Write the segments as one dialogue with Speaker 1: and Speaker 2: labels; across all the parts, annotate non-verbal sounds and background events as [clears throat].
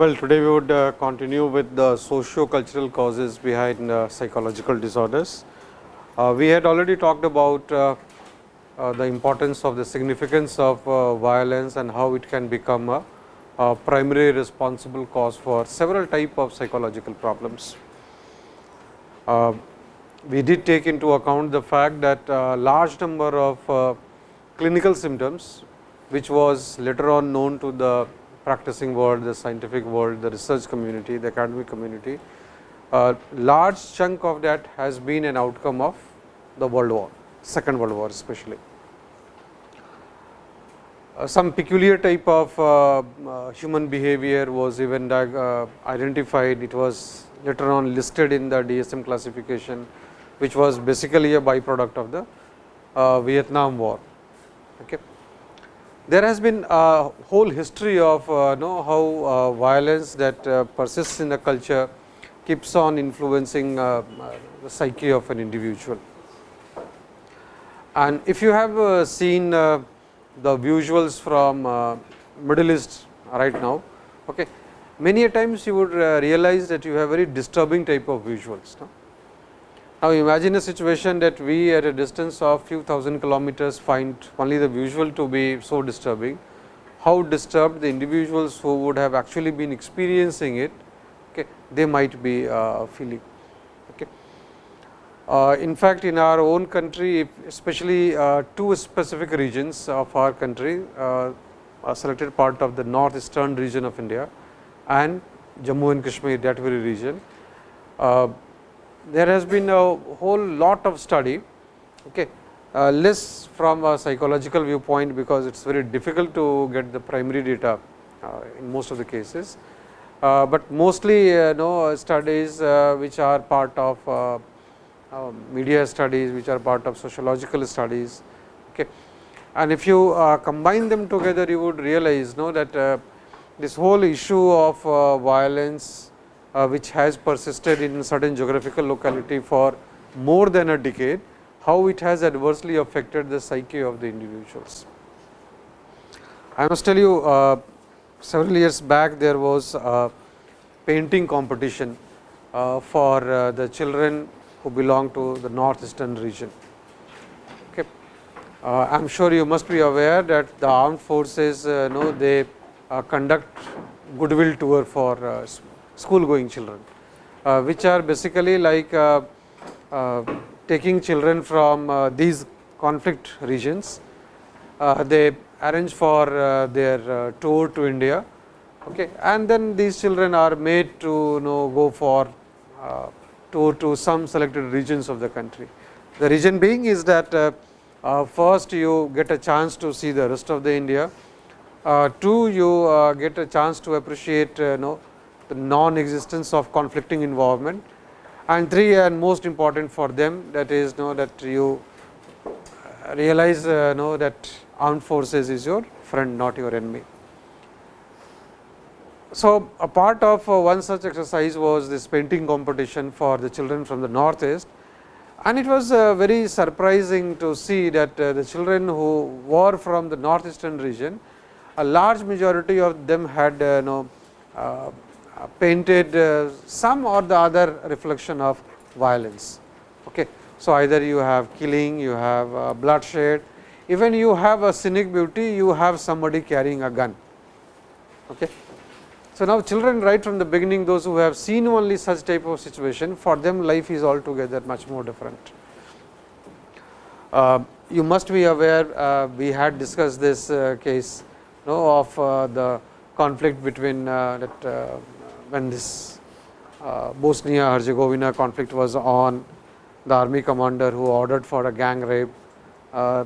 Speaker 1: Well, today we would uh, continue with the socio-cultural causes behind uh, psychological disorders. Uh, we had already talked about uh, uh, the importance of the significance of uh, violence and how it can become a, primary responsible cause for several type of psychological problems. Uh, we did take into account the fact that a large number of uh, clinical symptoms, which was later on known to the practicing world, the scientific world, the research community, the academic community, a large chunk of that has been an outcome of the world war, second world war especially. Uh, some peculiar type of uh, uh, human behavior was even identified, it was later on listed in the DSM classification, which was basically a byproduct of the Vietnam war. Okay there has been a whole history of uh, know how violence that persists in a culture keeps on influencing the psyche of an individual. And if you have seen the visuals from Middle East right now, okay, many a times you would realize that you have very disturbing type of visuals. No? Now, imagine a situation that we at a distance of few thousand kilometers find only the visual to be so disturbing. How disturbed the individuals who would have actually been experiencing it, okay, they might be uh, feeling. Uh, in fact, in our own country, especially uh, two specific regions of our country, uh, a selected part of the northeastern region of India and Jammu and Kashmir, that very region there has been a whole lot of study, okay, uh, less from a psychological viewpoint, because it is very difficult to get the primary data uh, in most of the cases, uh, but mostly uh, know studies which are part of uh, media studies, which are part of sociological studies. Okay. And if you combine them together, you would realize know that this whole issue of violence uh, which has persisted in certain geographical locality for more than a decade, how it has adversely affected the psyche of the individuals. I must tell you uh, several years back there was a painting competition uh, for uh, the children who belong to the northeastern region. Okay. Uh, I am sure you must be aware that the armed forces uh, know they conduct goodwill tour for school going children, uh, which are basically like uh, uh, taking children from these conflict regions. they arrange for their tour to India okay. and then these children are made to you know go for tour to some selected regions of the country. The reason being is that uh, first you get a chance to see the rest of the India, uh, two you uh, get a chance to appreciate you know the non-existence of conflicting involvement and three and most important for them that is know that you realize uh, know that armed forces is your friend not your enemy. So, a part of uh, one such exercise was this painting competition for the children from the northeast and it was uh, very surprising to see that uh, the children who were from the northeastern region a large majority of them had you know, painted some or the other reflection of violence. Okay. So, either you have killing, you have bloodshed, even you have a scenic beauty, you have somebody carrying a gun. Okay. So, now children right from the beginning those who have seen only such type of situation for them life is altogether much more different. Uh, you must be aware uh, we had discussed this uh, case you know, of the conflict between that when this uh, Bosnia Herzegovina conflict was on, the army commander who ordered for a gang rape uh,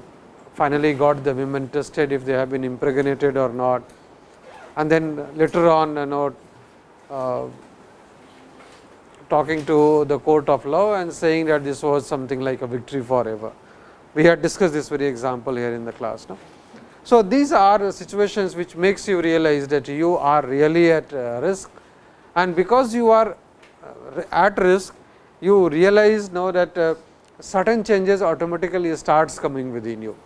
Speaker 1: finally got the women tested if they have been impregnated or not. And then later on you know uh, talking to the court of law and saying that this was something like a victory forever. We had discussed this very example here in the class. No? So, these are situations which makes you realize that you are really at uh, risk and because you are at risk, you realize now that uh, certain changes automatically starts coming within you.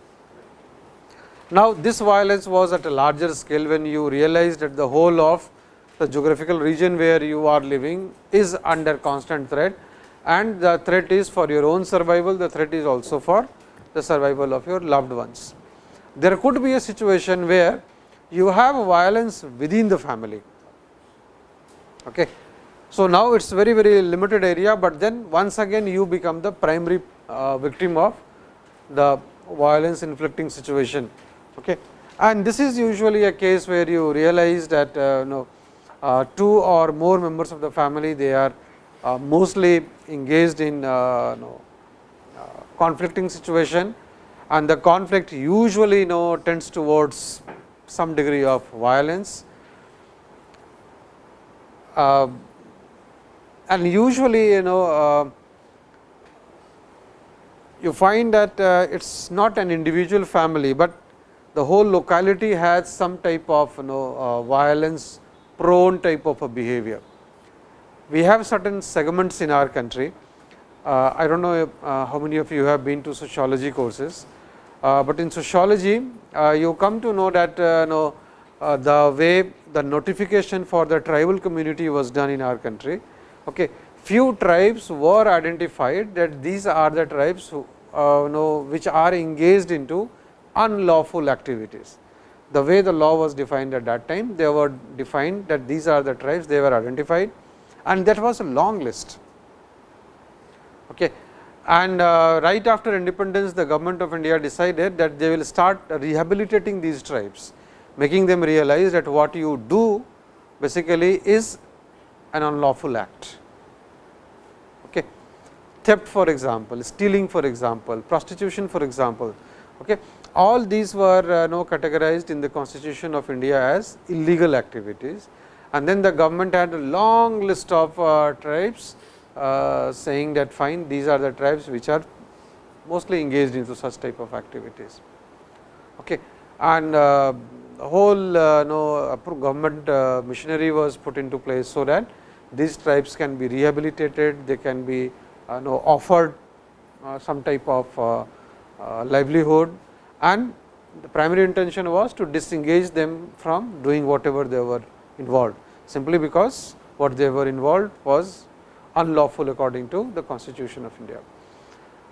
Speaker 1: Now, this violence was at a larger scale when you realized that the whole of the geographical region where you are living is under constant threat and the threat is for your own survival, the threat is also for the survival of your loved ones. There could be a situation where you have violence within the family. Okay. So, now it is very very limited area, but then once again you become the primary uh, victim of the violence inflicting situation. Okay. And this is usually a case where you realize that uh, know, uh, two or more members of the family they are uh, mostly engaged in uh, uh, conflicting situation and the conflict usually you know, tends towards some degree of violence. Uh, and usually you know you find that it is not an individual family, but the whole locality has some type of you know uh, violence prone type of a behavior. We have certain segments in our country. Uh, I do not know uh, how many of you have been to sociology courses, uh, but in sociology uh, you come to know that uh, know, uh, the way the notification for the tribal community was done in our country. Okay. Few tribes were identified that these are the tribes who know which are engaged into unlawful activities. The way the law was defined at that time, they were defined that these are the tribes, they were identified and that was a long list. Okay and uh, right after independence the government of India decided that they will start rehabilitating these tribes, making them realize that what you do basically is an unlawful act. Okay. Theft for example, stealing for example, prostitution for example. Okay. All these were uh, no categorized in the constitution of India as illegal activities and then the government had a long list of uh, tribes uh, saying that fine these are the tribes which are mostly engaged into such type of activities. Okay. And uh, the whole uh, no, government uh, machinery was put into place, so that these tribes can be rehabilitated, they can be uh, no, offered some type of livelihood and the primary intention was to disengage them from doing whatever they were involved, simply because what they were involved was unlawful according to the constitution of India.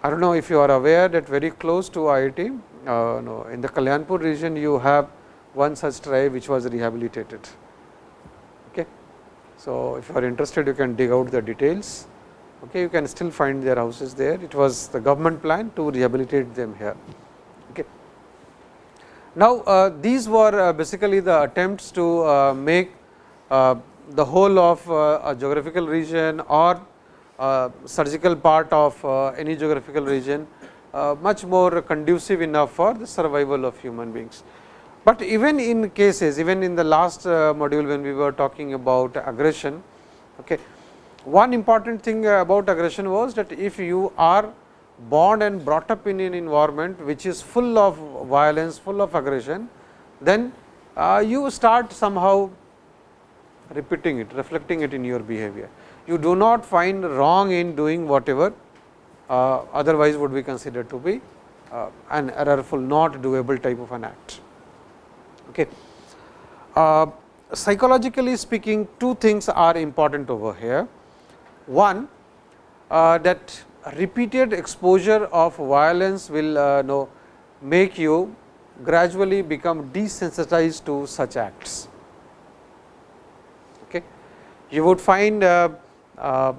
Speaker 1: I do not know if you are aware that very close to IIT, uh, no, in the Kalyanpur region you have one such tribe which was rehabilitated. Okay. So, if you are interested you can dig out the details, okay, you can still find their houses there. It was the government plan to rehabilitate them here. Now, uh, these were uh, basically the attempts to uh, make the whole of a geographical region or surgical part of any geographical region much more conducive enough for the survival of human beings. But even in cases, even in the last module when we were talking about aggression, okay, one important thing about aggression was that if you are born and brought up in an environment which is full of violence, full of aggression, then uh, you start somehow repeating it, reflecting it in your behavior. You do not find wrong in doing whatever uh, otherwise would be considered to be uh, an errorful, not doable type of an act. Okay. Uh, psychologically speaking, two things are important over here. One, uh, that repeated exposure of violence will uh, know, make you gradually become desensitized to such acts Okay. you would find a, a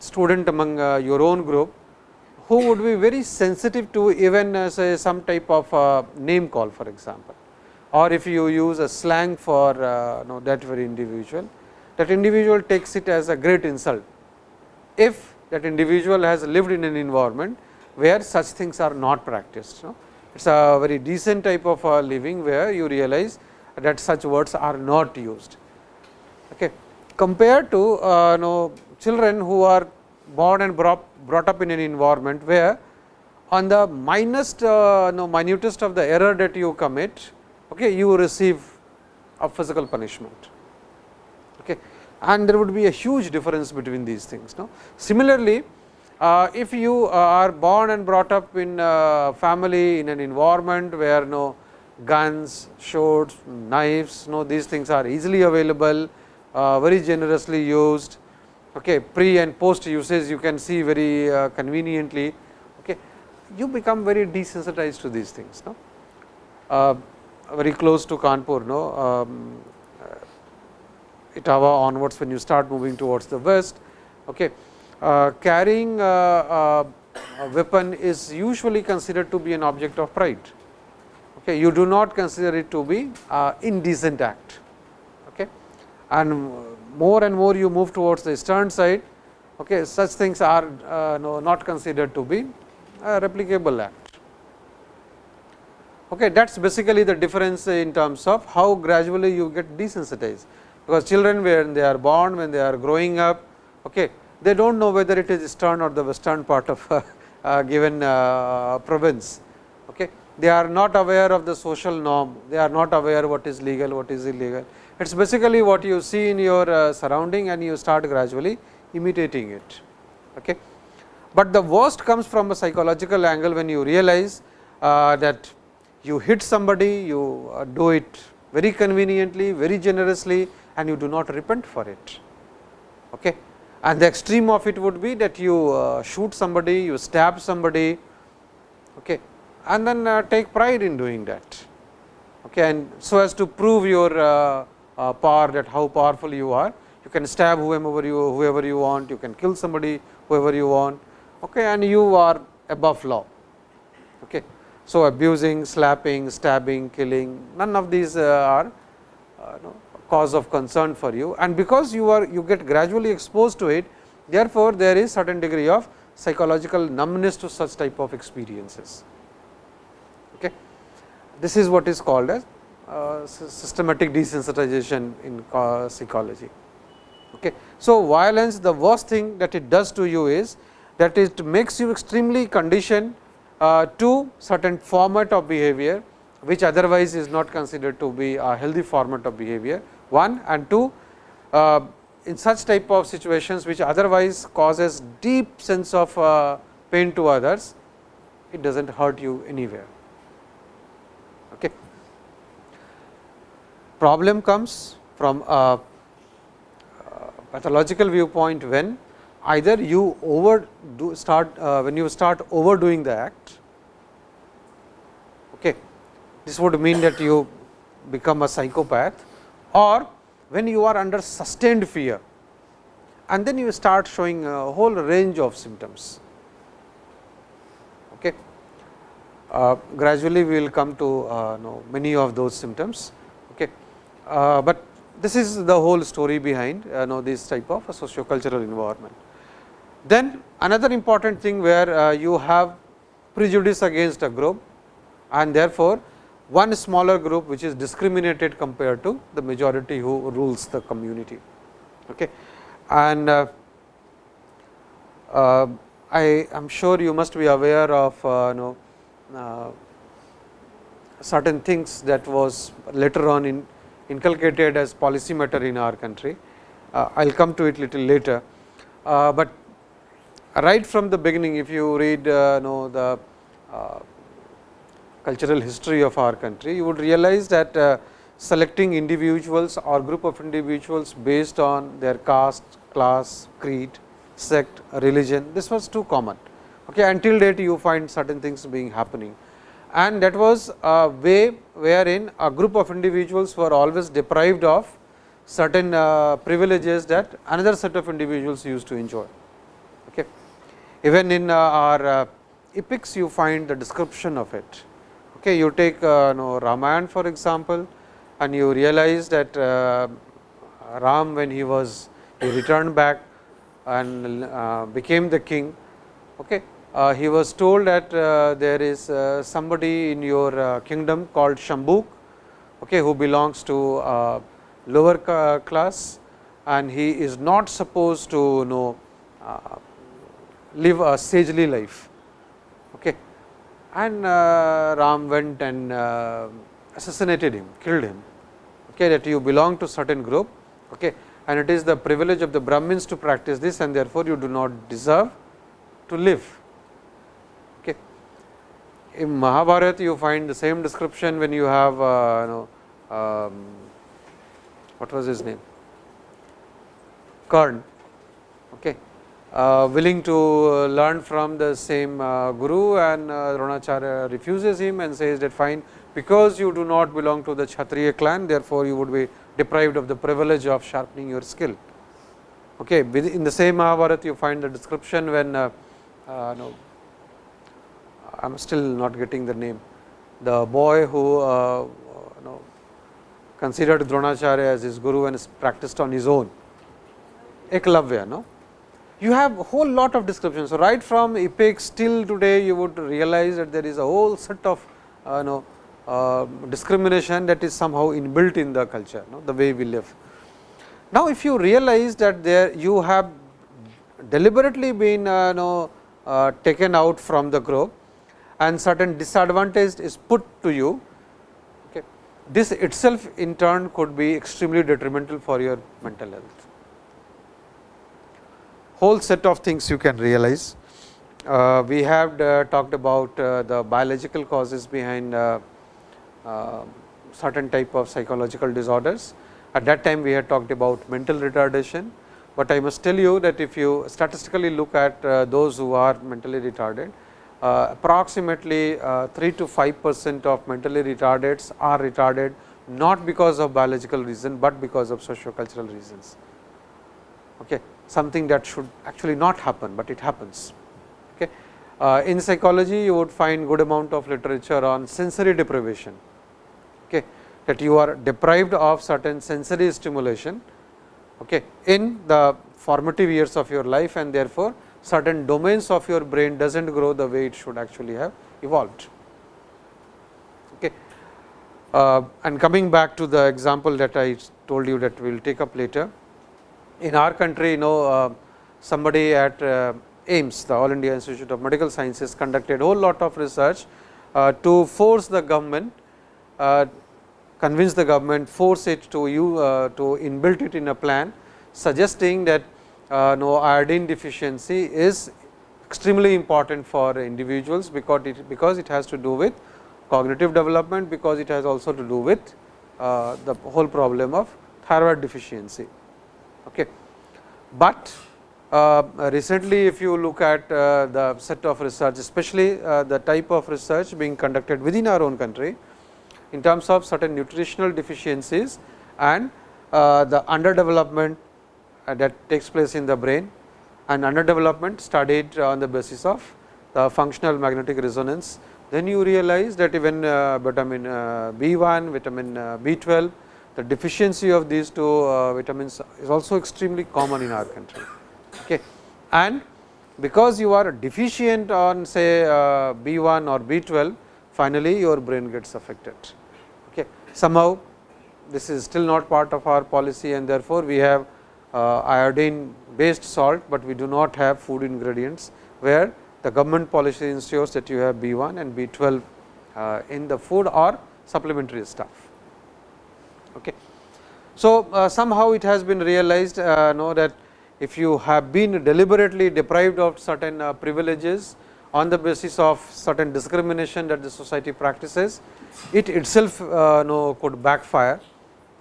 Speaker 1: student among uh, your own group who would be very sensitive to even uh, say some type of uh, name call for example, or if you use a slang for uh, know, that very individual, that individual takes it as a great insult. If that individual has lived in an environment where such things are not practiced. It is a very decent type of uh, living where you realize that such words are not used. Okay compared to uh, know, children who are born and brought, brought up in an environment where on the uh, minutest of the error that you commit, okay, you receive a physical punishment. Okay. And there would be a huge difference between these things. No? Similarly, uh, if you are born and brought up in a family in an environment where no guns, swords, knives, no these things are easily available, uh, very generously used, okay, pre and post usage you can see very uh, conveniently, okay, you become very desensitized to these things. No? Uh, very close to Kanpur, no, um, Etawah onwards when you start moving towards the west. Okay. Uh, carrying a weapon is usually considered to be an object of pride. Okay. You do not consider it to be an indecent act. Okay. And more and more you move towards the eastern side, okay, such things are uh, no, not considered to be a replicable act. Okay, that is basically the difference in terms of how gradually you get desensitized because children when they are born, when they are growing up, okay, they do not know whether it is eastern or the western part of a, [laughs] a given uh, province. Okay. They are not aware of the social norm, they are not aware what is legal, what is illegal. It is basically what you see in your uh, surrounding and you start gradually imitating it. Okay. But the worst comes from a psychological angle when you realize uh, that you hit somebody, you uh, do it very conveniently, very generously and you do not repent for it. Okay. And the extreme of it would be that you uh, shoot somebody, you stab somebody okay, and then uh, take pride in doing that. Okay, and so as to prove your uh, uh power that how powerful you are, you can stab whoever you whoever you want, you can kill somebody whoever you want okay, and you are above law. Okay. So, abusing, slapping, stabbing, killing none of these uh, are uh, no, cause of concern for you and because you are you get gradually exposed to it therefore, there is certain degree of psychological numbness to such type of experiences. Okay. This is what is called as uh, systematic desensitization in psychology. Okay. So, violence the worst thing that it does to you is that it makes you extremely conditioned uh, to certain format of behavior, which otherwise is not considered to be a healthy format of behavior one and two uh, in such type of situations which otherwise causes deep sense of uh, pain to others, it does not hurt you anywhere. Okay. Problem comes from a pathological viewpoint when either you over do start uh, when you start overdoing the act. Okay. This would mean that you become a psychopath or when you are under sustained fear and then you start showing a whole range of symptoms. Okay. Uh, gradually, we will come to uh, know many of those symptoms, okay. Uh, but this is the whole story behind uh, know this type of a socio-cultural environment. Then another important thing where uh, you have prejudice against a group and therefore, one smaller group which is discriminated compared to the majority who rules the community. Okay. And uh, uh, I am sure you must be aware of uh, you know, uh, certain things that was later on in inculcated as policy matter in our country. Uh, I will come to it little later, uh, but right from the beginning if you read know the cultural history of our country, you would realize that uh, selecting individuals or group of individuals based on their caste, class, creed, sect, religion, this was too common. Okay, until date you find certain things being happening and that was a way wherein a group of individuals were always deprived of certain uh, privileges that another set of individuals used to enjoy. Okay. Even in uh, our uh, epics you find the description of it. Okay, you take uh, no, Ramayan for example, and you realize that uh, Ram when he was he returned back and uh, became the king. Okay, uh, he was told that uh, there is uh, somebody in your kingdom called Shambhuk, okay, who belongs to lower class and he is not supposed to you know live a sagely life. Okay and uh, Ram went and uh, assassinated him, killed him, okay, that you belong to certain group. Okay. and it is the privilege of the Brahmins to practice this and therefore, you do not deserve to live. Okay. In Mahabharata, you find the same description when you have uh, you know, um, what was his name Karn okay. Uh, willing to learn from the same uh, guru and uh, Dronacharya refuses him and says that fine because you do not belong to the Kshatriya clan therefore, you would be deprived of the privilege of sharpening your skill. Okay. In the same Mahabharata you find the description when uh, uh, no, I am still not getting the name the boy who uh, considered Dronacharya as his guru and practiced on his own Eklavya. No? You have a whole lot of descriptions. So, right from epics till today you would realize that there is a whole set of uh, know, uh, discrimination that is somehow inbuilt in the culture, know, the way we live. Now, if you realize that there you have deliberately been uh, know, uh, taken out from the group and certain disadvantage is put to you, okay. this itself in turn could be extremely detrimental for your mental health whole set of things you can realize. Uh, we have uh, talked about uh, the biological causes behind uh, certain type of psychological disorders. At that time, we had talked about mental retardation, but I must tell you that if you statistically look at those who are mentally retarded, approximately 3 to 5 percent of mentally retardeds are retarded not because of biological reason, but because of socio-cultural reasons. Okay something that should actually not happen, but it happens. Okay. Uh, in psychology, you would find good amount of literature on sensory deprivation, okay, that you are deprived of certain sensory stimulation okay, in the formative years of your life and therefore, certain domains of your brain does not grow the way it should actually have evolved. Okay. Uh, and coming back to the example that I told you that we will take up later, in our country you know uh, somebody at uh, AIIMS the All India Institute of Medical Sciences conducted a whole lot of research uh, to force the government convince the government force it to you to inbuilt it in a plan suggesting that no iodine deficiency is extremely important for individuals because it because it has to do with cognitive development because it has also to do with the whole problem of thyroid deficiency. Okay. But uh, recently if you look at uh, the set of research especially uh, the type of research being conducted within our own country in terms of certain nutritional deficiencies and uh, the underdevelopment uh, that takes place in the brain and underdevelopment studied on the basis of the functional magnetic resonance. Then you realize that even uh, vitamin B1, vitamin B12 the deficiency of these two uh, vitamins is also extremely common in our country. Okay. And because you are deficient on say uh, B1 or B12, finally, your brain gets affected. Okay. Somehow, this is still not part of our policy and therefore, we have uh, iodine based salt, but we do not have food ingredients, where the government policy ensures that you have B1 and B12 uh, in the food or supplementary stuff. Okay. So, uh, somehow it has been realized uh, know that if you have been deliberately deprived of certain uh, privileges on the basis of certain discrimination that the society practices, it itself uh, know could backfire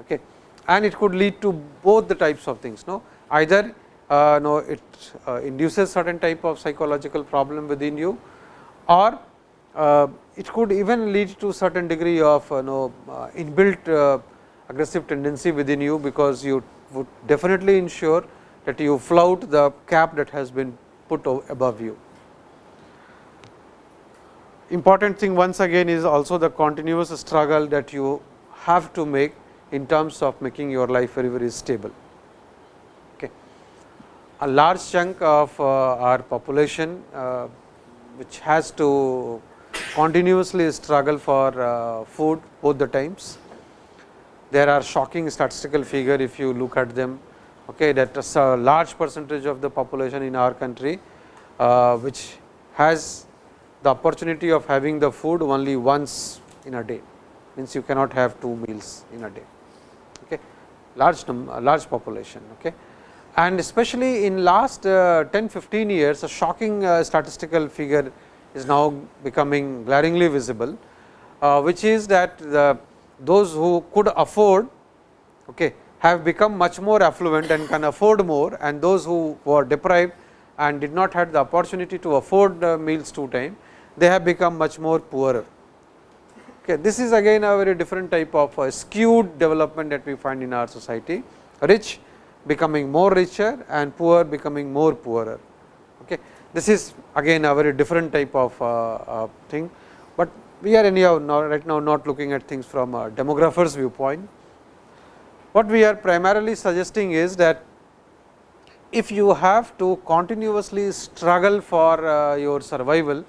Speaker 1: okay. and it could lead to both the types of things. No? Either uh, know it uh, induces certain type of psychological problem within you or uh, it could even lead to certain degree of know uh, inbuilt aggressive tendency within you, because you would definitely ensure that you flout the cap that has been put above you. Important thing once again is also the continuous struggle that you have to make in terms of making your life very very stable. Okay. A large chunk of uh, our population uh, which has to continuously struggle for uh, food both the times there are shocking statistical figure if you look at them okay, that a large percentage of the population in our country uh, which has the opportunity of having the food only once in a day means you cannot have two meals in a day. Okay. large large population. Okay. And especially in last uh, 10 15 years, a shocking uh, statistical figure is now becoming glaringly visible, uh, which is that the those who could afford okay, have become much more affluent and can afford more and those who were deprived and did not have the opportunity to afford meals two time, they have become much more poorer. Okay, this is again a very different type of skewed development that we find in our society, rich becoming more richer and poor becoming more poorer. Okay. This is again a very different type of uh, uh, thing, but we are anyhow now right now not looking at things from a demographer's viewpoint. What we are primarily suggesting is that if you have to continuously struggle for uh, your survival,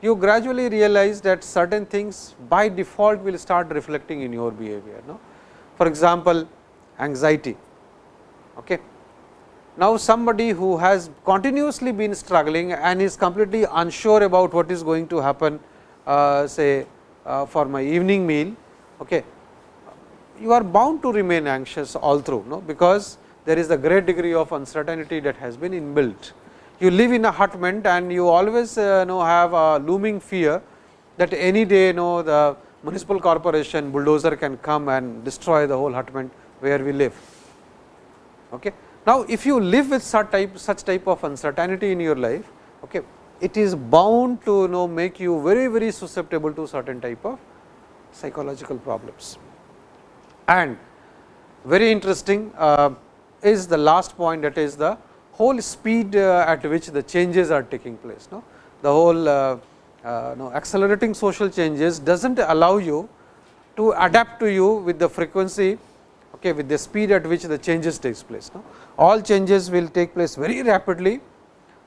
Speaker 1: you gradually realize that certain things by default will start reflecting in your behavior. No? For example, anxiety. Okay. Now, somebody who has continuously been struggling and is completely unsure about what is going to happen say uh, for my evening meal, okay, you are bound to remain anxious all through, no? because there is a great degree of uncertainty that has been inbuilt. You live in a hutment and you always uh, know have a looming fear that any day you know the municipal corporation bulldozer can come and destroy the whole hutment where we live. Okay. Now, if you live with such type such type of uncertainty in your life, okay, it is bound to you know make you very very susceptible to certain type of psychological problems. And very interesting uh, is the last point that is the whole speed uh, at which the changes are taking place. No? The whole uh, uh no, accelerating social changes does not allow you to adapt to you with the frequency okay, with the speed at which the changes takes place. No? All changes will take place very rapidly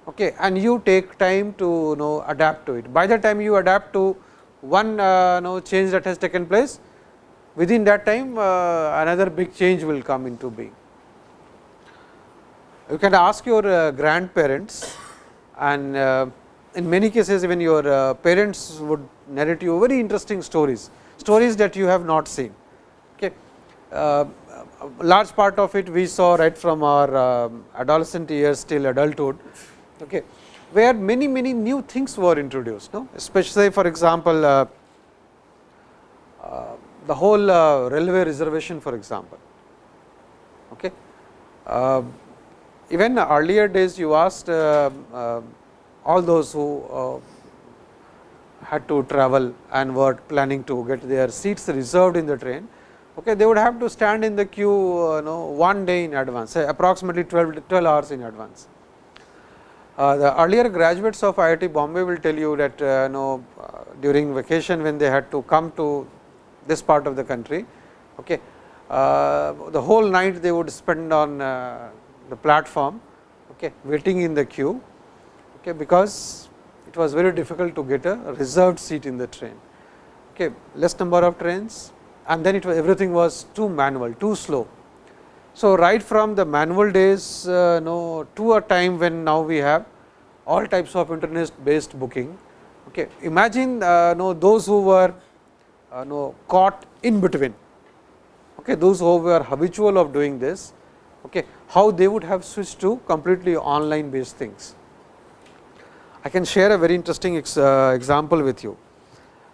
Speaker 1: okay, and you take time to you know adapt to it. By the time you adapt to one uh, you know change that has taken place, within that time uh, another big change will come into being. You can ask your uh, grandparents and uh, in many cases even your uh, parents would narrate you very interesting stories, stories that you have not seen. Okay. Uh, large part of it we saw right from our uh, adolescent years till adulthood, okay, where many many new things were introduced, no? especially for example, uh, uh, the whole uh, railway reservation for example. Okay. Uh, even earlier days you asked uh, all those who had to travel and were planning to get their seats reserved in the train, okay, they would have to stand in the queue uh, know, one day in advance, say approximately 12, 12 hours in advance. Uh, the earlier graduates of IIT Bombay will tell you that uh, know, uh, during vacation when they had to come to this part of the country, okay, the whole night they would spend on the platform okay, waiting in the queue, okay, because it was very difficult to get a reserved seat in the train. Okay, less number of trains, and then it was everything was too manual, too slow. So, right from the manual days uh, no, to a time when now we have all types of internet based booking. Okay. Imagine uh, no, those who were uh, no, caught in between, okay, those who were habitual of doing this, okay, how they would have switched to completely online based things. I can share a very interesting ex, uh, example with you.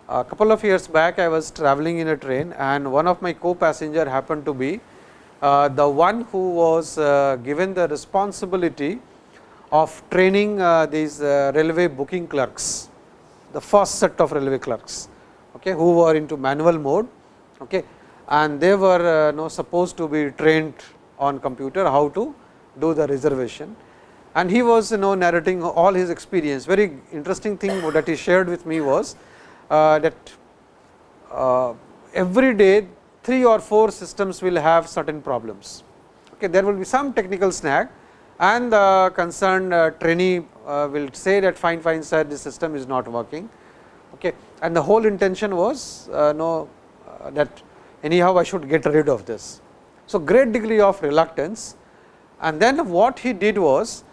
Speaker 1: A couple of years back I was traveling in a train and one of my co-passenger happened to be the one who was uh, given the responsibility of training uh, these uh, railway booking clerks, the first set of railway clerks okay, who were into manual mode okay, and they were uh, supposed to be trained on computer how to do the reservation. And he was you know narrating all his experience. Very interesting thing that he shared with me was uh, that uh, every day 3 or 4 systems will have certain problems. Okay, there will be some technical snag and the concerned uh, trainee uh, will say that fine fine sir this system is not working okay. and the whole intention was uh, no that anyhow I should get rid of this. So, great degree of reluctance and then what he did was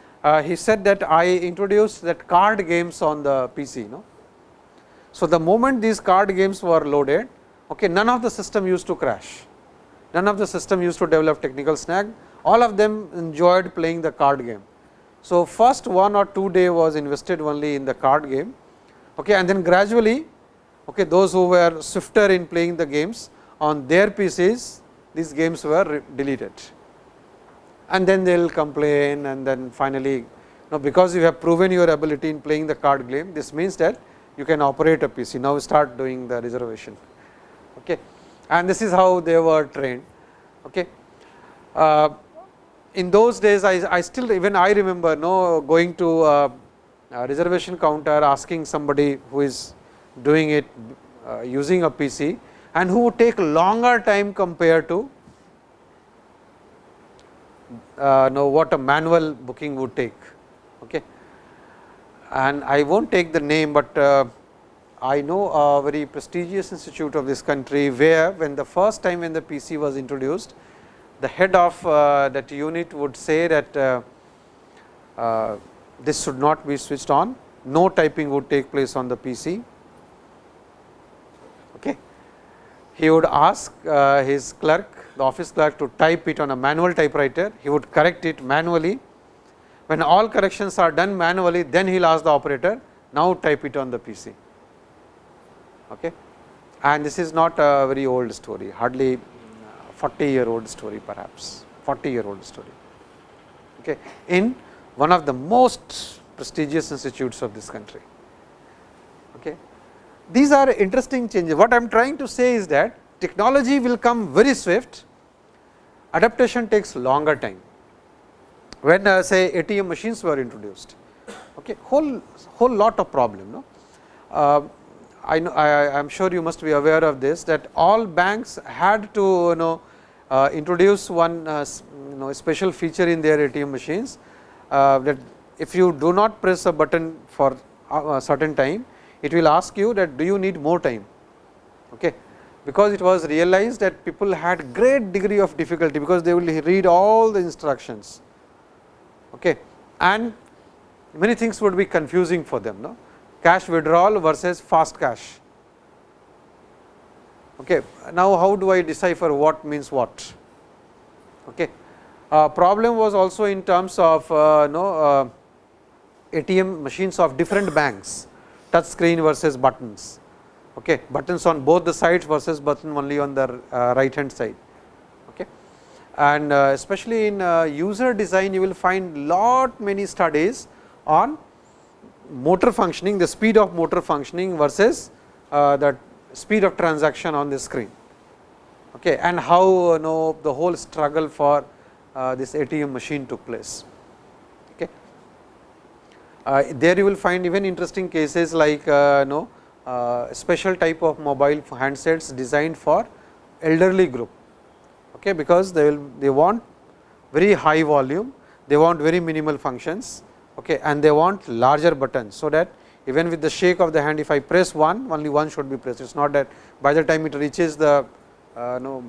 Speaker 1: he said that I introduced that card games on the PC. No? So, the moment these card games were loaded, okay, none of the system used to crash. none of the system used to develop technical snag, all of them enjoyed playing the card game. So, first one or two day was invested only in the card game okay, and then gradually okay, those who were swifter in playing the games on their PCs these games were deleted and then they will complain and then finally now because you have proven your ability in playing the card game this means that you can operate a PC now start doing the reservation. And this is how they were trained. Okay. Uh, in those days I, I still even I remember no going to a, a reservation counter asking somebody who is doing it uh, using a PC and who would take longer time compared to uh, know what a manual booking would take. Okay. And I will not take the name, but uh, I know a very prestigious institute of this country, where when the first time when the PC was introduced, the head of uh, that unit would say that uh, uh, this should not be switched on, no typing would take place on the PC. Okay. He would ask uh, his clerk, the office clerk to type it on a manual typewriter, he would correct it manually. When all corrections are done manually, then he will ask the operator, now type it on the PC. Okay. And this is not a very old story, hardly 40 year old story perhaps 40 year old story okay, in one of the most prestigious institutes of this country. Okay. These are interesting changes. What I am trying to say is that technology will come very swift, adaptation takes longer time. When uh, say ATM machines were introduced, okay, whole whole lot of problem. No? Uh, I, know, I am sure you must be aware of this that all banks had to you know uh, introduce one uh, you know special feature in their ATM machines uh, that if you do not press a button for a certain time, it will ask you that do you need more time. Okay. Because it was realized that people had great degree of difficulty, because they will read all the instructions okay. and many things would be confusing for them. No? Cash withdrawal versus fast cash Okay. Now, how do I decipher what means what? Okay. Uh, problem was also in terms of uh, no, uh, ATM machines of different banks, touch screen versus buttons, okay. buttons on both the sides versus button only on the uh, right hand side. Okay. And uh, especially in uh, user design, you will find lot many studies on motor functioning, the speed of motor functioning versus the speed of transaction on the screen okay, and how you know the whole struggle for uh, this ATM machine took place. Okay. Uh, there you will find even interesting cases like uh, know uh, special type of mobile handsets designed for elderly group, okay, because they will they want very high volume, they want very minimal functions okay, and they want larger buttons. So, that even with the shake of the hand if I press one only one should be pressed it is not that by the time it reaches the uh, no,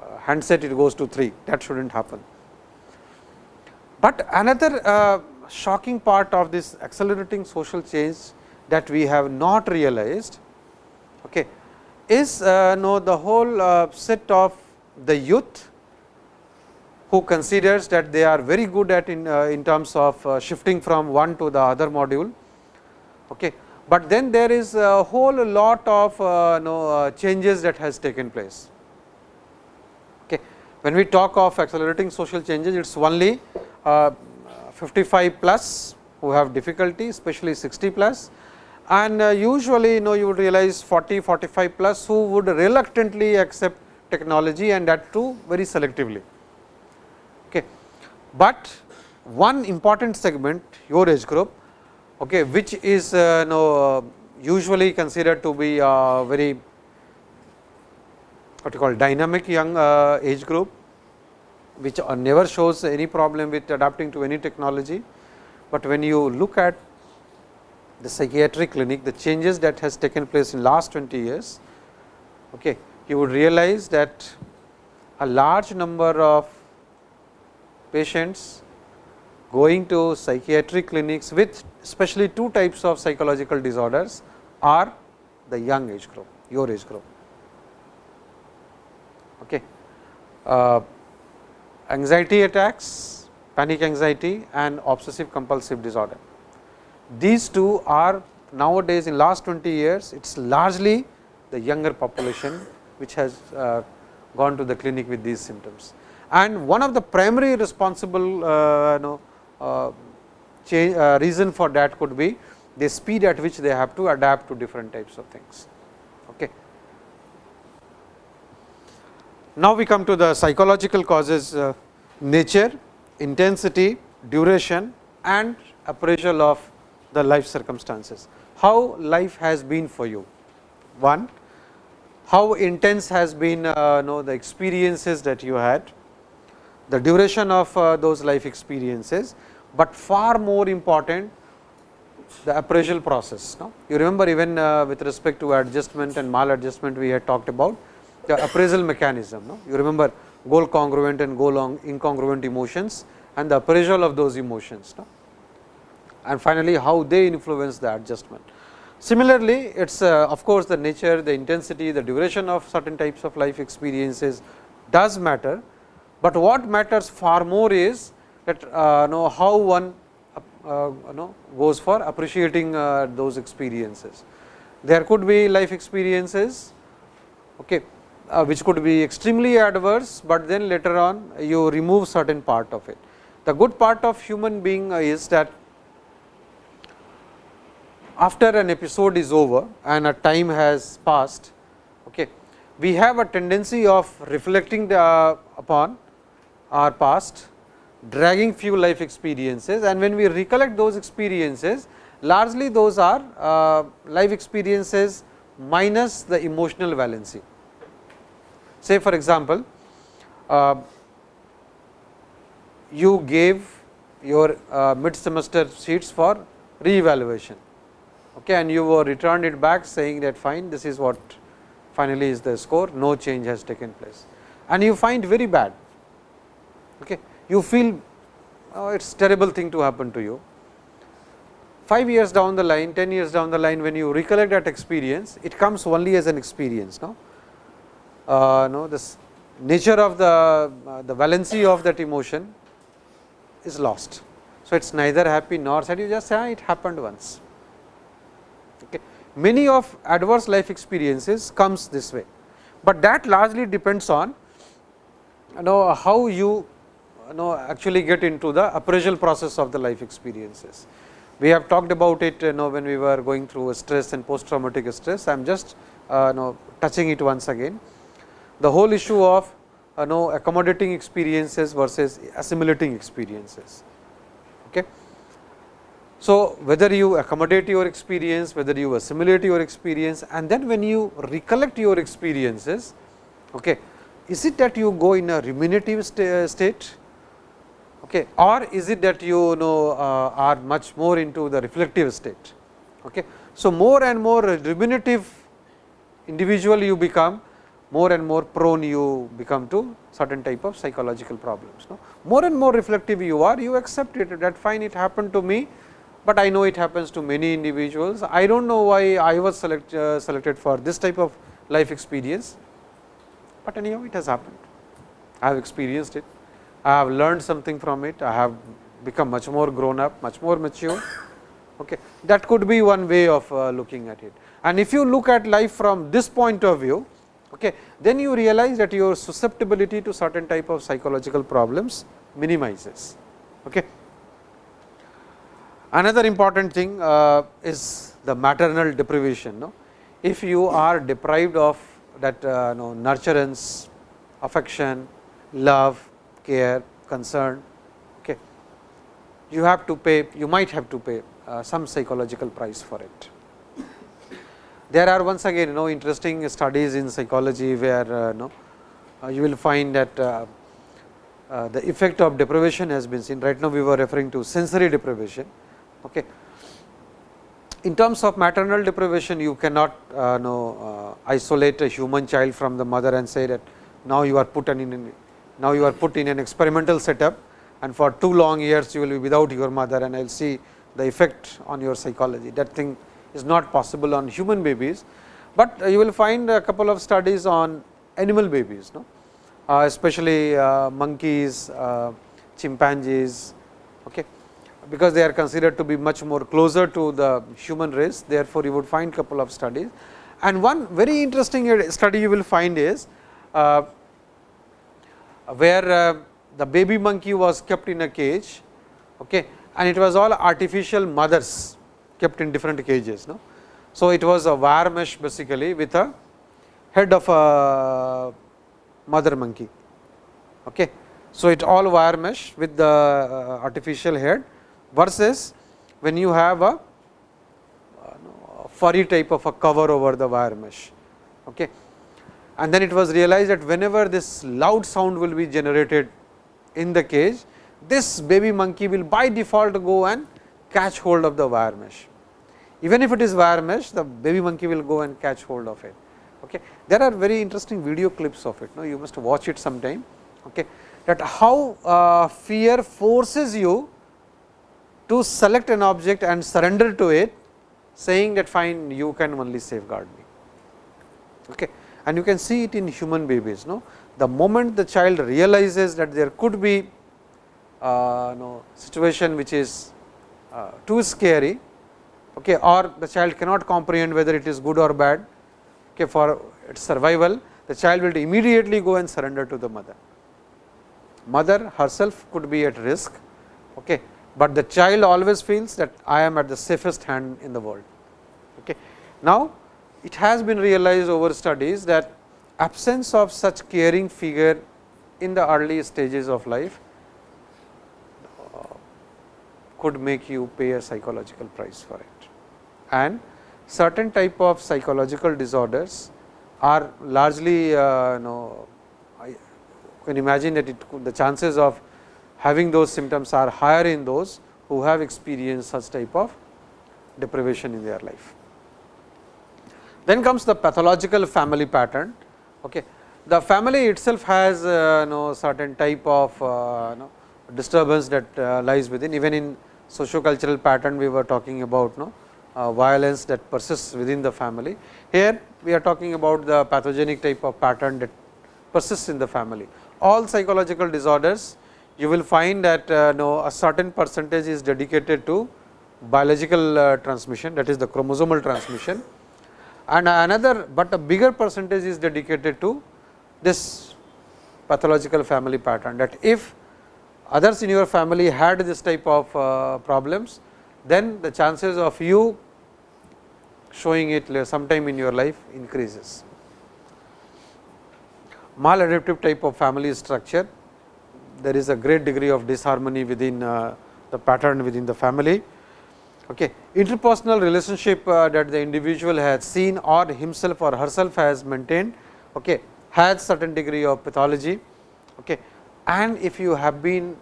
Speaker 1: uh, handset it goes to 3 that should not happen. But another uh, shocking part of this accelerating social change that we have not realized okay, is uh, no, the whole uh, set of the youth who considers that they are very good at in, uh, in terms of uh, shifting from one to the other module Okay. But then there is a whole lot of uh, know, uh, changes that has taken place. Okay. When we talk of accelerating social changes, it is only uh, 55 plus who have difficulty, especially 60 plus and uh, usually you know you would realize 40, 45 plus who would reluctantly accept technology and that too very selectively. Okay. But one important segment your age group okay, which is uh, know, usually considered to be a very what you call dynamic young uh, age group, which uh, never shows any problem with adapting to any technology. But when you look at the psychiatric clinic, the changes that has taken place in last 20 years, okay, you would realize that a large number of patients going to psychiatric clinics with especially two types of psychological disorders are the young age group, your age group. Okay. uh, anxiety attacks, panic anxiety and obsessive compulsive disorder. These two are nowadays in last 20 years, it is largely the younger population which has uh, gone to the clinic with these symptoms. And one of the primary responsible uh, you know, uh, change, uh, reason for that could be the speed at which they have to adapt to different types of things. Okay. Now, we come to the psychological causes uh, nature, intensity, duration and appraisal of the life circumstances. How life has been for you? One, how intense has been uh, know, the experiences that you had, the duration of uh, those life experiences, but far more important the appraisal process. No? You remember even uh, with respect to adjustment and maladjustment we had talked about the appraisal mechanism. No? You remember goal congruent and goal incongruent emotions and the appraisal of those emotions. No? And finally, how they influence the adjustment. Similarly, it is uh, of course, the nature, the intensity, the duration of certain types of life experiences does matter, but what matters far more is that uh, know how one uh, know goes for appreciating uh, those experiences. There could be life experiences okay, uh, which could be extremely adverse, but then later on you remove certain part of it. The good part of human being is that after an episode is over and a time has passed, okay, we have a tendency of reflecting the, uh, upon our past, dragging few life experiences and when we recollect those experiences, largely those are uh, life experiences minus the emotional valency. Say for example, uh, you gave your uh, mid semester sheets for re-evaluation okay, and you were returned it back saying that fine this is what finally is the score no change has taken place and you find very bad. Okay. You feel oh, it is terrible thing to happen to you. 5 years down the line, 10 years down the line when you recollect that experience, it comes only as an experience. No? uh, no this nature of the uh, the valency of that emotion is lost. So, it is neither happy nor sad you just say ah, it happened once. Okay. Many of adverse life experiences comes this way, but that largely depends on you know how you know actually get into the appraisal process of the life experiences. We have talked about it you know when we were going through stress and post traumatic stress. I am just uh, know touching it once again the whole issue of uh, know accommodating experiences versus assimilating experiences. Okay. So, whether you accommodate your experience, whether you assimilate your experience and then when you recollect your experiences, okay, is it that you go in a ruminative state okay, or is it that you know uh, are much more into the reflective state. Okay. So, more and more ruminative individual you become more and more prone you become to certain type of psychological problems. No? More and more reflective you are, you accept it that fine it happened to me, but I know it happens to many individuals. I do not know why I was select, uh, selected for this type of life experience, but anyhow it has happened. I have experienced it, I have learned something from it, I have become much more grown up, much more mature. Okay. That could be one way of uh, looking at it. And if you look at life from this point of view, okay, then you realize that your susceptibility to certain type of psychological problems minimizes. Okay. Another important thing uh, is the maternal deprivation. No? If you are deprived of that uh, no, nurturance, affection, love, care, concern, okay, you have to pay, you might have to pay uh, some psychological price for it. There are once again you know interesting studies in psychology where uh, you, know, uh, you will find that uh, uh, the effect of deprivation has been seen. Right now, we were referring to sensory deprivation. Okay. In terms of maternal deprivation, you cannot know, uh, isolate a human child from the mother and say that now you are put in now you are put in an experimental setup and for two long years you will be without your mother and I will see the effect on your psychology. That thing is not possible on human babies, but you will find a couple of studies on animal babies. No? uh, especially uh, monkeys, uh, chimpanzees, okay, because they are considered to be much more closer to the human race. Therefore, you would find a couple of studies and one very interesting study you will find is uh, where uh, the baby monkey was kept in a cage okay, and it was all artificial mothers kept in different cages. No? So, it was a wire mesh basically with a head of a mother monkey. Okay. So, it all wire mesh with the uh, artificial head versus when you have a furry type of a cover over the wire mesh. Okay. And then it was realized that whenever this loud sound will be generated in the cage, this baby monkey will by default go and catch hold of the wire mesh. Even if it is wire mesh, the baby monkey will go and catch hold of it. Okay. There are very interesting video clips of it, no? you must watch it sometime. Okay. That how uh, fear forces you to select an object and surrender to it saying that fine you can only safeguard me. Okay. And you can see it in human babies. No? The moment the child realizes that there could be uh, no, situation which is uh, too scary okay, or the child cannot comprehend whether it is good or bad okay, for its survival, the child will immediately go and surrender to the mother. Mother herself could be at risk, okay, but the child always feels that I am at the safest hand in the world. Okay. Now, it has been realized over studies that absence of such caring figure in the early stages of life uh, could make you pay a psychological price for it. And certain type of psychological disorders are largely uh, you know, can imagine that it could, the chances of having those symptoms are higher in those who have experienced such type of deprivation in their life. Then comes the pathological family pattern. Okay. The family itself has uh, know, certain type of uh, know, disturbance that uh, lies within even in socio-cultural pattern we were talking about no, uh, violence that persists within the family. Here we are talking about the pathogenic type of pattern that persists in the family. All psychological disorders you will find that uh, know, a certain percentage is dedicated to biological uh, transmission that is the chromosomal transmission and another, but a bigger percentage is dedicated to this pathological family pattern that if others in your family had this type of uh, problems, then the chances of you showing it sometime in your life increases. Maladaptive type of family structure there is a great degree of disharmony within uh, the pattern within the family. Okay. Interpersonal relationship uh, that the individual has seen or himself or herself has maintained okay, has certain degree of pathology. Okay. And if you have been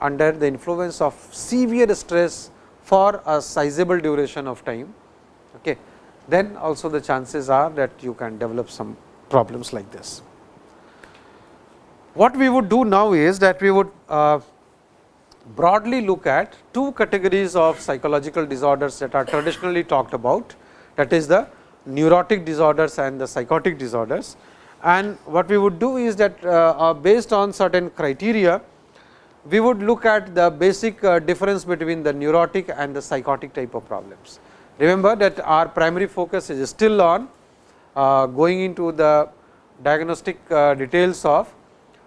Speaker 1: under the influence of severe stress for a sizable duration of time, okay, then also the chances are that you can develop some problems like this. What we would do now is that we would uh, broadly look at two categories of psychological disorders that are traditionally talked about that is the neurotic disorders and the psychotic disorders. And what we would do is that uh, uh, based on certain criteria, we would look at the basic uh, difference between the neurotic and the psychotic type of problems. Remember that our primary focus is still on uh, going into the diagnostic uh, details of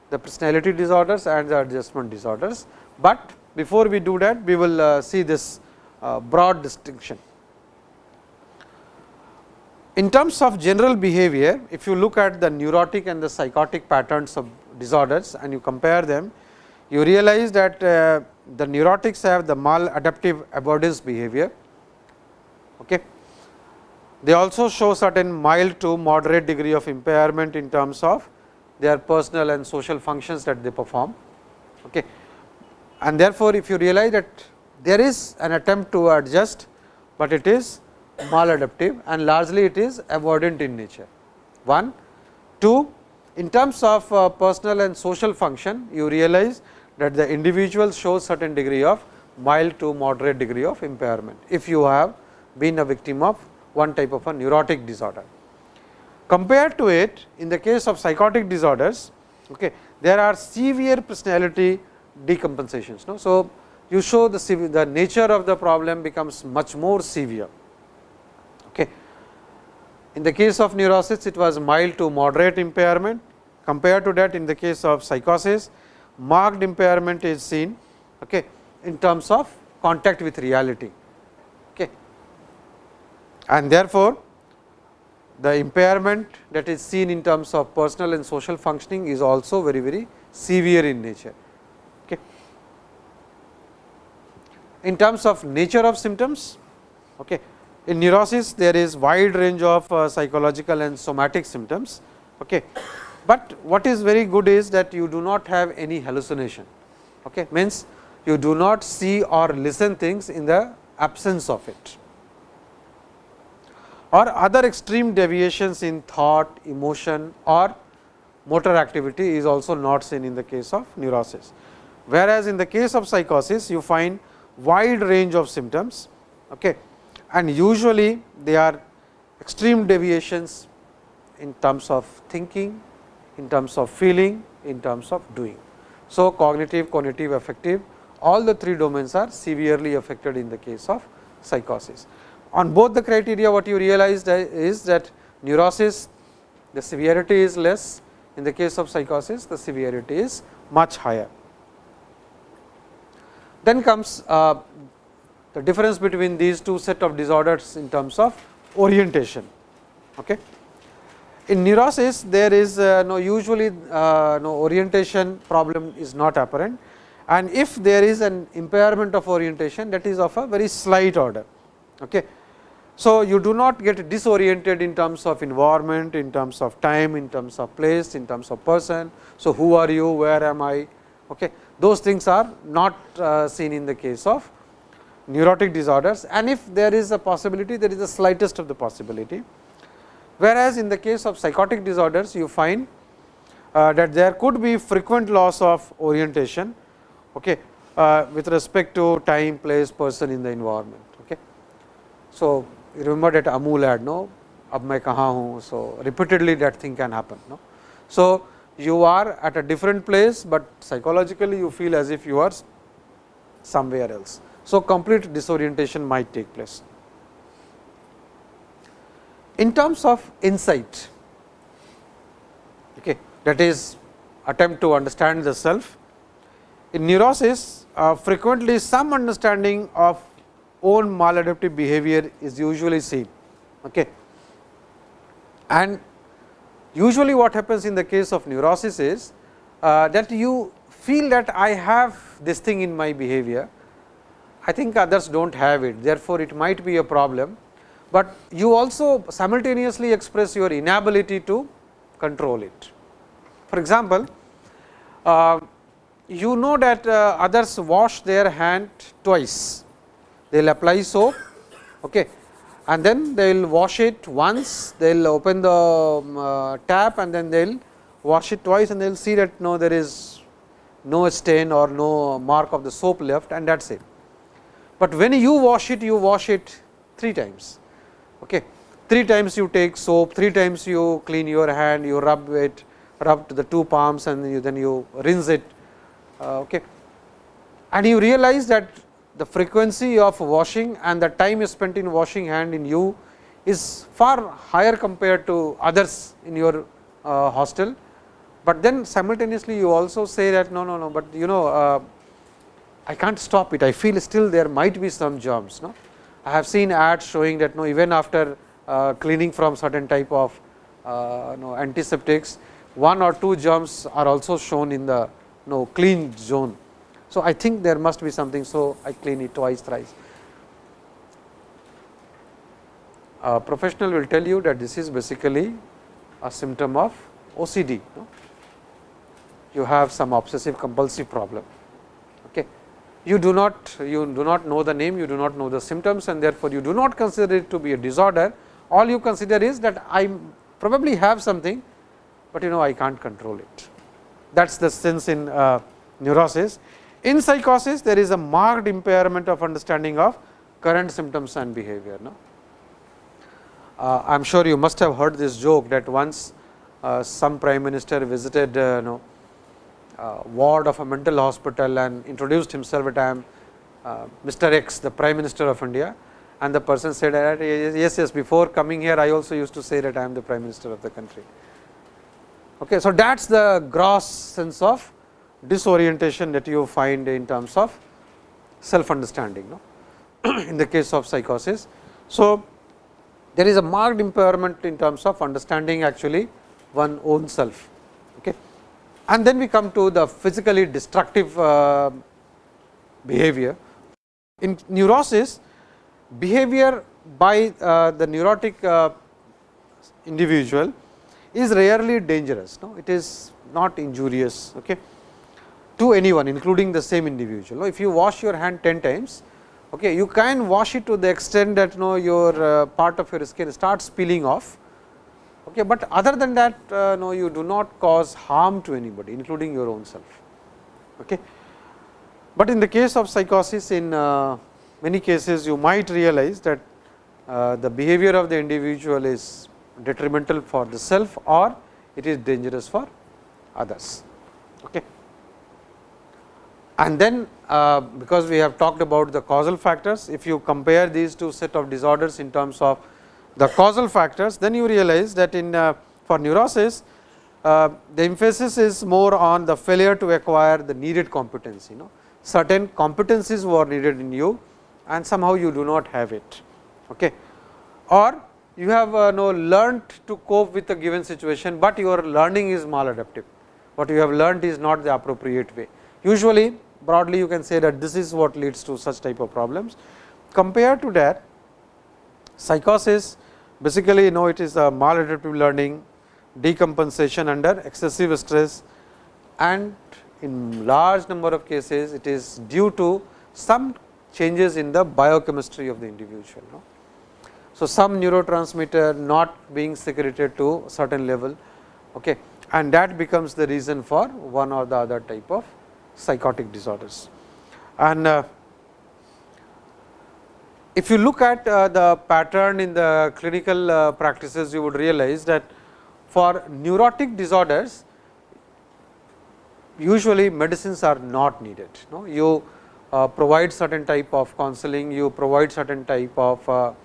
Speaker 1: the personality disorders and the adjustment disorders, but before we do that we will uh, see this uh, broad distinction. In terms of general behavior, if you look at the neurotic and the psychotic patterns of disorders and you compare them, you realize that uh, the neurotics have the maladaptive avoidance behavior. Okay. They also show certain mild to moderate degree of impairment in terms of their personal and social functions that they perform. Okay. And therefore, if you realize that there is an attempt to adjust, but it is maladaptive and largely it is avoidant in nature. 1. 2. In terms of uh, personal and social function, you realize that the individual shows certain degree of mild to moderate degree of impairment, if you have been a victim of one type of a neurotic disorder. Compared to it in the case of psychotic disorders, okay, there are severe personality decompensations. No? So, you show the, the nature of the problem becomes much more severe. Okay. In the case of neurosis, it was mild to moderate impairment. Compared to that, in the case of psychosis, marked impairment is seen okay, in terms of contact with reality. Okay. And therefore, the impairment that is seen in terms of personal and social functioning is also very, very severe in nature. Okay. In terms of nature of symptoms, okay, in neurosis there is wide range of uh, psychological and somatic symptoms. Okay. But what is very good is that you do not have any hallucination, okay, means you do not see or listen things in the absence of it or other extreme deviations in thought, emotion or motor activity is also not seen in the case of neurosis. Whereas, in the case of psychosis you find wide range of symptoms okay, and usually they are extreme deviations in terms of thinking, in terms of feeling, in terms of doing. So, cognitive, cognitive, affective all the three domains are severely affected in the case of psychosis. On both the criteria what you realized uh, is that neurosis the severity is less, in the case of psychosis the severity is much higher. Then comes uh, the difference between these two set of disorders in terms of orientation. Okay. In neurosis there is uh, no usually uh, no orientation problem is not apparent and if there is an impairment of orientation that is of a very slight order. Okay. So, you do not get disoriented in terms of environment, in terms of time, in terms of place, in terms of person. So, who are you, where am I? Okay. Those things are not uh, seen in the case of neurotic disorders and if there is a possibility there is the slightest of the possibility. Whereas, in the case of psychotic disorders you find uh, that there could be frequent loss of orientation okay, uh, with respect to time, place, person in the environment. Okay. So, remember that Amul had no, ab mai kaha hu. So, repeatedly that thing can happen. No. So, you are at a different place, but psychologically you feel as if you are somewhere else. So, complete disorientation might take place. In terms of insight, okay, that is attempt to understand the self. In neurosis, uh, frequently some understanding of own maladaptive behavior is usually seen. Okay. And usually what happens in the case of neurosis is uh, that you feel that I have this thing in my behavior, I think others do not have it, therefore, it might be a problem, but you also simultaneously express your inability to control it. For example, uh, you know that uh, others wash their hand twice. They will apply soap. Okay, and then they will wash it once, they will open the um, uh, tap and then they will wash it twice and they will see that no there is no stain or no mark of the soap left and that is it. But when you wash it, you wash it 3 times. Okay. 3 times you take soap, 3 times you clean your hand, you rub it, rub to the two palms and you, then you rinse it. Uh, okay. And you realize that the frequency of washing and the time you spent in washing hand in you is far higher compared to others in your uh, hostel, but then simultaneously you also say that no, no, no, but you know uh, I can't stop it, I feel still there might be some germs. No? I have seen ads showing that no, even after uh, cleaning from certain type of uh, no, antiseptics, one or two germs are also shown in the no, clean zone. So, I think there must be something. So, I clean it twice thrice. A professional will tell you that this is basically a symptom of OCD. No? You have some obsessive compulsive problem. Okay. You do not you do not know the name, you do not know the symptoms and therefore, you do not consider it to be a disorder. All you consider is that I probably have something, but you know I can't control it. That is the sense in uh, neurosis. In psychosis, there is a marked impairment of understanding of current symptoms and behavior. No? uh, I am sure you must have heard this joke that once uh, some prime minister visited uh, you know, uh, ward of a mental hospital and introduced himself at I am uh, Mr. X, the prime minister of India and the person said that yes, yes, before coming here I also used to say that I am the prime minister of the country. Okay, so that is the gross sense of disorientation that you find in terms of self understanding no? [clears throat] in the case of psychosis. So, there is a marked impairment in terms of understanding actually one own self. Okay. And then we come to the physically destructive uh, behavior. In neurosis, behavior by uh, the neurotic uh, individual is rarely dangerous. No? It is not injurious okay, to anyone including the same individual. If you wash your hand 10 times, okay, you can wash it to the extent that no, your uh, part of your skin starts peeling off, okay, but other than that uh, no, you do not cause harm to anybody including your own self. Okay. But in the case of psychosis in uh, many cases you might realize that uh, the behavior of the individual is detrimental for the self or it is dangerous for others. Okay. And then uh, because we have talked about the causal factors, if you compare these two set of disorders in terms of the causal factors, then you realize that in uh, for neurosis, uh, the emphasis is more on the failure to acquire the needed competency. You know, certain competencies were needed in you and somehow you do not have it. Okay. Or you have uh, no learnt to cope with a given situation, but your learning is maladaptive. What you have learnt is not the appropriate way. Usually broadly you can say that this is what leads to such type of problems. Compared to that psychosis basically you know it is a maladaptive learning, decompensation under excessive stress and in large number of cases it is due to some changes in the biochemistry of the individual. No? So, some neurotransmitter not being secreted to certain level okay, and that becomes the reason for one or the other type of psychotic disorders. And uh, if you look at uh, the pattern in the clinical uh, practices, you would realize that for neurotic disorders, usually medicines are not needed. You provide certain type of counseling, you provide certain type of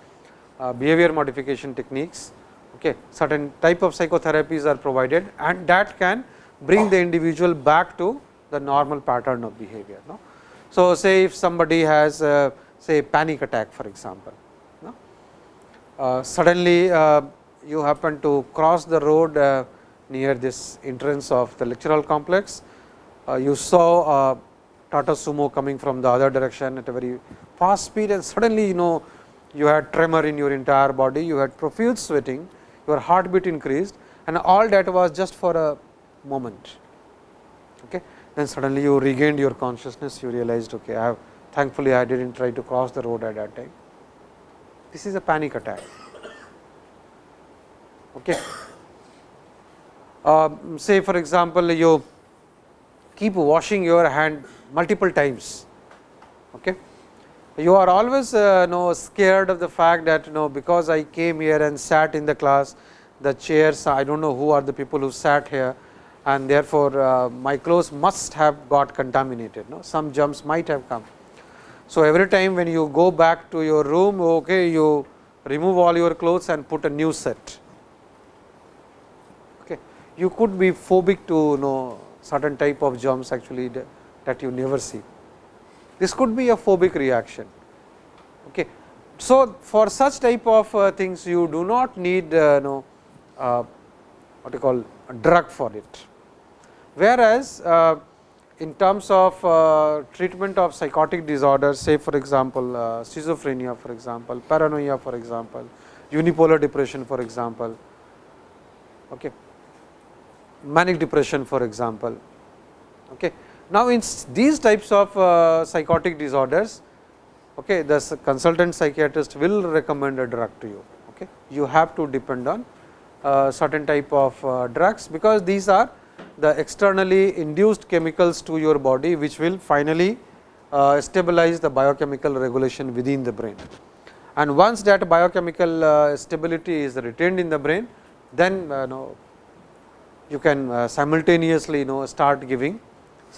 Speaker 1: behavior modification techniques, okay. certain type of psychotherapies are provided and that can bring the individual back to the normal pattern of behavior. No? So, say if somebody has uh, say panic attack for example, no? uh, suddenly uh, you happen to cross the road uh, near this entrance of the lectural complex, uh, you saw Tata Sumo coming from the other direction at a very fast speed and suddenly you know you had tremor in your entire body, you had profuse sweating, your heartbeat increased and all that was just for a moment. Okay. Then suddenly you regained your consciousness, you realized okay, I have thankfully I did not try to cross the road at that time. This is a panic attack. Okay. Uh, say for example, you keep washing your hand multiple times. Okay you are always uh, know scared of the fact that you know because I came here and sat in the class the chairs I do not know who are the people who sat here and therefore, uh, my clothes must have got contaminated no? some germs might have come. So, every time when you go back to your room okay, you remove all your clothes and put a new set. Okay. You could be phobic to know certain type of germs actually that you never see. This could be a phobic reaction. Okay. So, for such type of uh, things you do not need uh, know, uh, what you call a drug for it. Whereas, uh, in terms of uh, treatment of psychotic disorders say for example, uh, schizophrenia for example, paranoia for example, unipolar depression for example, okay, manic depression for example. Okay. Now, in these types of psychotic disorders, okay, the consultant psychiatrist will recommend a drug to you. Okay. You have to depend on certain type of drugs, because these are the externally induced chemicals to your body, which will finally uh, stabilize the biochemical regulation within the brain. and once that biochemical uh, stability is retained in the brain, then uh, know, you can uh, simultaneously you know start giving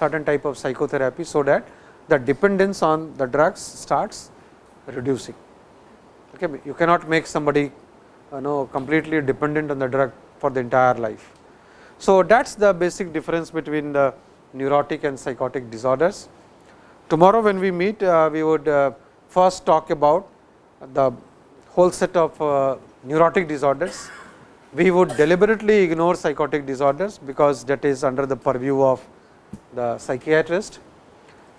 Speaker 1: certain type of psychotherapy. So, that the dependence on the drugs starts reducing. Okay. You cannot make somebody know completely dependent on the drug for the entire life. So, that is the basic difference between the neurotic and psychotic disorders. Tomorrow when we meet, uh, we would uh, first talk about the whole set of uh, neurotic disorders. We would deliberately ignore psychotic disorders, because that is under the purview of the psychiatrist.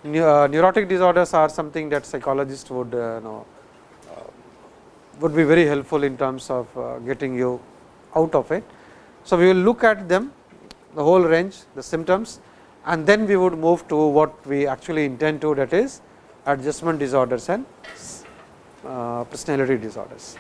Speaker 1: neurotic disorders are something that psychologists would know would be very helpful in terms of getting you out of it. So, we will look at them the whole range the symptoms and then we would move to what we actually intend to that is adjustment disorders and uh, personality disorders.